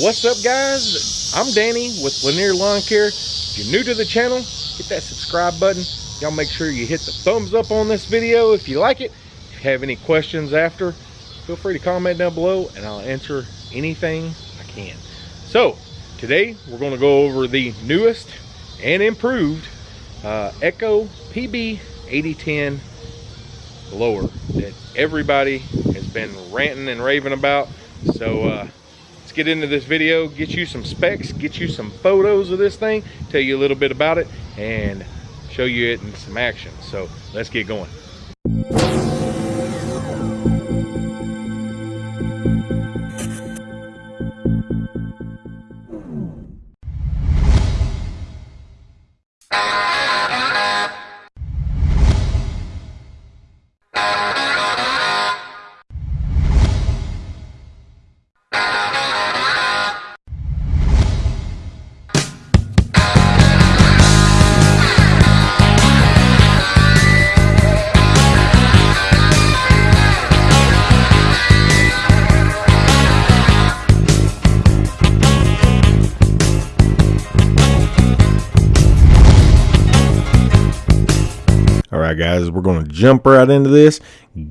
What's up guys? I'm Danny with Lanier Lawn Care. If you're new to the channel, hit that subscribe button. Y'all make sure you hit the thumbs up on this video if you like it. If you have any questions after, feel free to comment down below and I'll answer anything I can. So, today we're going to go over the newest and improved uh, Echo PB 8010 blower that everybody has been ranting and raving about. So, uh, get into this video, get you some specs, get you some photos of this thing, tell you a little bit about it, and show you it in some action. So let's get going. Right, guys, we're going to jump right into this,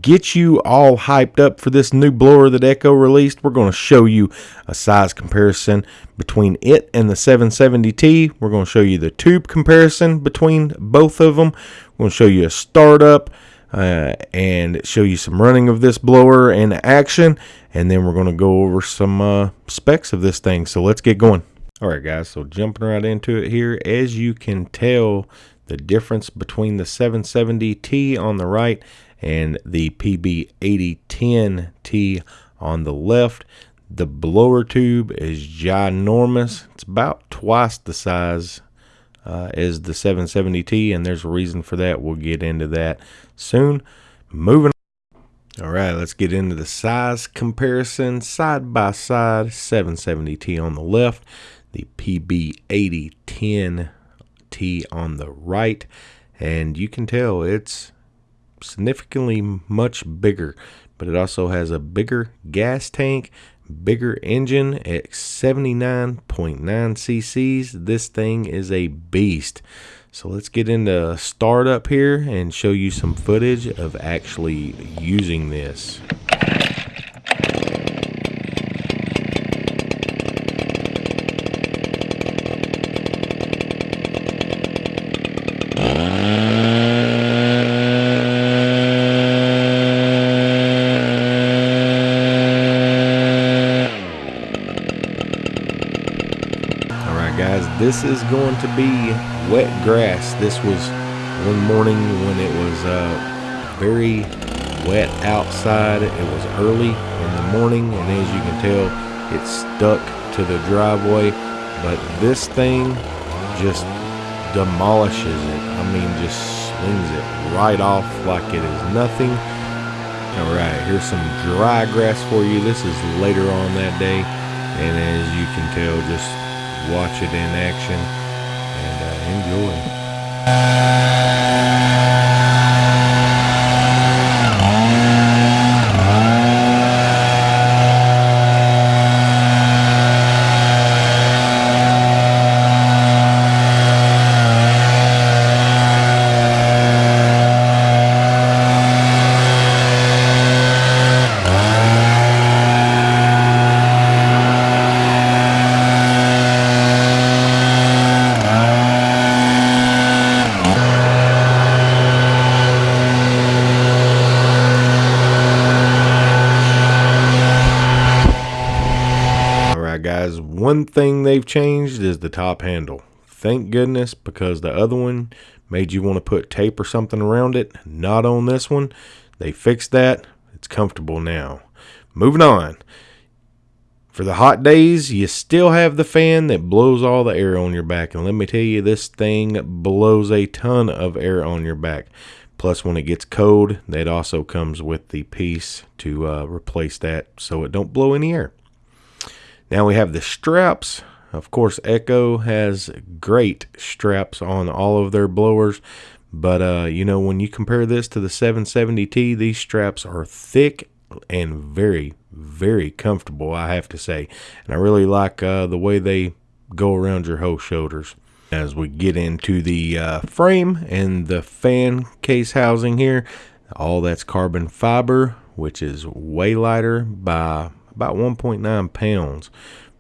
get you all hyped up for this new blower that Echo released. We're going to show you a size comparison between it and the 770T. We're going to show you the tube comparison between both of them. We're going to show you a startup uh, and show you some running of this blower in action. And then we're going to go over some uh, specs of this thing. So let's get going. All right, guys, so jumping right into it here, as you can tell, the difference between the 770T on the right and the PB8010T on the left. The blower tube is ginormous. It's about twice the size uh, as the 770T, and there's a reason for that. We'll get into that soon. Moving all right, let's get into the size comparison side by side. 770T on the left, the PB8010 T on the right and you can tell it's significantly much bigger but it also has a bigger gas tank bigger engine at 79.9 cc's this thing is a beast. So let's get into startup here and show you some footage of actually using this this is going to be wet grass. This was one morning when it was uh, very wet outside. It was early in the morning, and as you can tell, it stuck to the driveway. But this thing just demolishes it. I mean, just swings it right off like it is nothing. All right, here's some dry grass for you. This is later on that day, and as you can tell, just watch it in action and uh, enjoy. guys, one thing they've changed is the top handle. Thank goodness because the other one made you want to put tape or something around it. Not on this one. They fixed that. It's comfortable now. Moving on. For the hot days, you still have the fan that blows all the air on your back. And let me tell you, this thing blows a ton of air on your back. Plus, when it gets cold, that also comes with the piece to uh, replace that so it don't blow any air. Now we have the straps. Of course, Echo has great straps on all of their blowers. But, uh, you know, when you compare this to the 770T, these straps are thick and very, very comfortable, I have to say. And I really like uh, the way they go around your whole shoulders. As we get into the uh, frame and the fan case housing here, all that's carbon fiber, which is way lighter by about 1.9 pounds.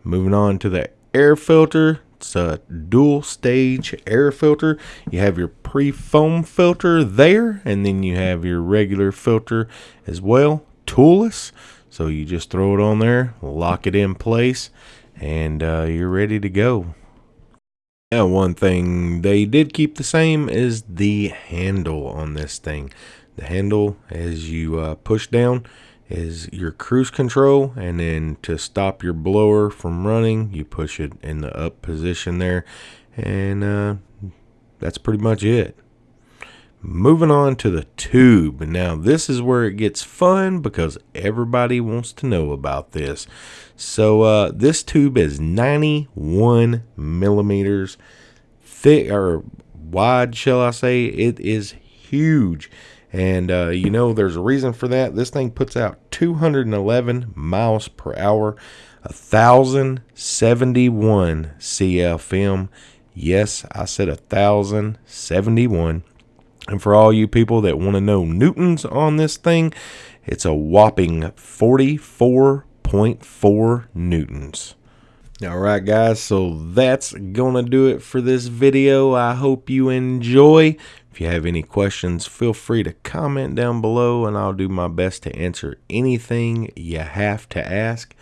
Moving on to the air filter, it's a dual stage air filter. You have your pre foam filter there, and then you have your regular filter as well, toolless. So you just throw it on there, lock it in place, and uh, you're ready to go. Now, one thing they did keep the same is the handle on this thing. The handle, as you uh, push down, is your cruise control and then to stop your blower from running you push it in the up position there and uh, that's pretty much it. Moving on to the tube. Now this is where it gets fun because everybody wants to know about this. So uh, this tube is 91 millimeters thick or wide shall i say. It is huge and uh, you know, there's a reason for that. This thing puts out 211 miles per hour, 1,071 CFM. Yes, I said 1,071. And for all you people that want to know newtons on this thing, it's a whopping 44.4 newtons. All right, guys, so that's going to do it for this video. I hope you enjoy. If you have any questions, feel free to comment down below and I'll do my best to answer anything you have to ask.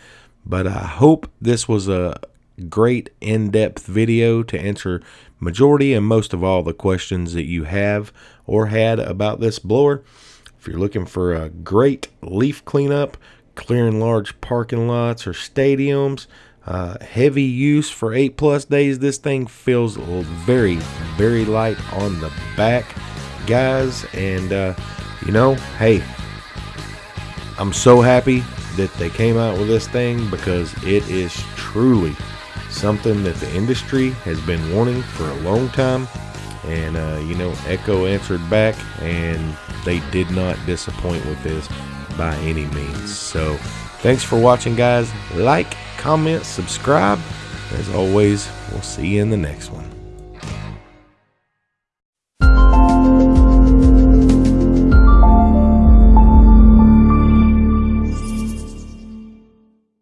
But I hope this was a great in-depth video to answer majority and most of all the questions that you have or had about this blower. If you're looking for a great leaf cleanup, clearing large parking lots or stadiums, uh, heavy use for eight plus days. This thing feels very, very light on the back, guys. And, uh, you know, hey, I'm so happy that they came out with this thing because it is truly something that the industry has been wanting for a long time. And, uh, you know, Echo answered back and they did not disappoint with this by any means. So, thanks for watching, guys. Like, comment, subscribe. As always, we'll see you in the next one.